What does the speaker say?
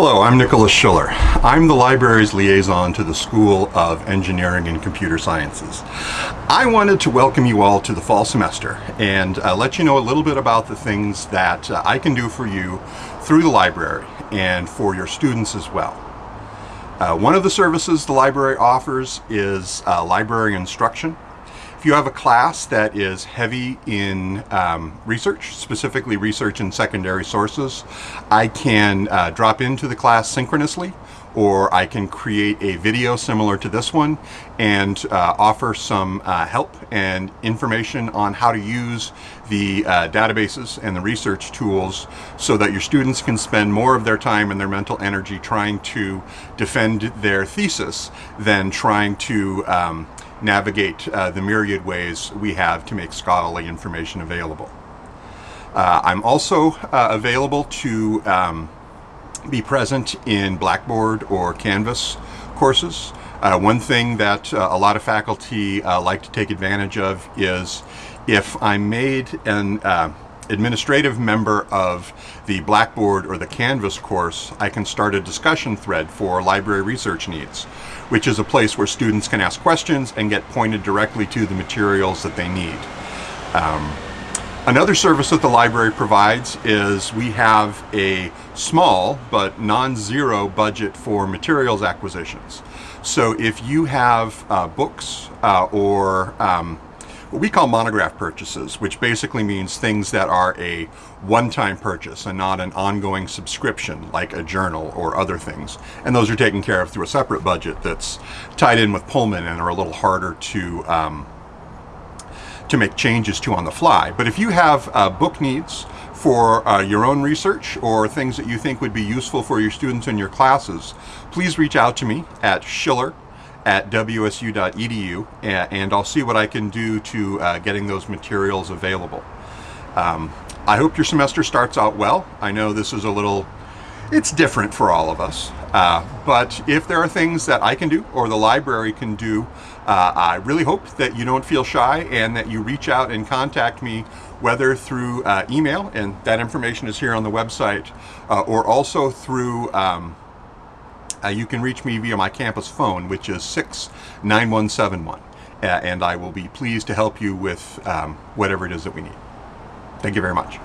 Hello, I'm Nicholas Schiller. I'm the library's liaison to the School of Engineering and Computer Sciences. I wanted to welcome you all to the fall semester and uh, let you know a little bit about the things that uh, I can do for you through the library and for your students as well. Uh, one of the services the library offers is uh, library instruction. If you have a class that is heavy in um, research, specifically research in secondary sources, I can uh, drop into the class synchronously or I can create a video similar to this one and uh, offer some uh, help and information on how to use the uh, databases and the research tools so that your students can spend more of their time and their mental energy trying to defend their thesis than trying to um, navigate uh, the myriad ways we have to make scholarly information available. Uh, I'm also uh, available to um, be present in Blackboard or Canvas courses. Uh, one thing that uh, a lot of faculty uh, like to take advantage of is if I'm made an administrative member of the Blackboard or the Canvas course, I can start a discussion thread for library research needs, which is a place where students can ask questions and get pointed directly to the materials that they need. Um, another service that the library provides is we have a small but non-zero budget for materials acquisitions. So if you have uh, books uh, or um, what we call monograph purchases, which basically means things that are a one-time purchase and not an ongoing subscription like a journal or other things. And those are taken care of through a separate budget that's tied in with Pullman and are a little harder to um, to make changes to on the fly. But if you have uh, book needs for uh, your own research or things that you think would be useful for your students in your classes, please reach out to me at schiller at wsu.edu and I'll see what I can do to uh, getting those materials available. Um, I hope your semester starts out well. I know this is a little, it's different for all of us, uh, but if there are things that I can do or the library can do, uh, I really hope that you don't feel shy and that you reach out and contact me whether through uh, email, and that information is here on the website, uh, or also through um, uh, you can reach me via my campus phone, which is 69171, uh, and I will be pleased to help you with um, whatever it is that we need. Thank you very much.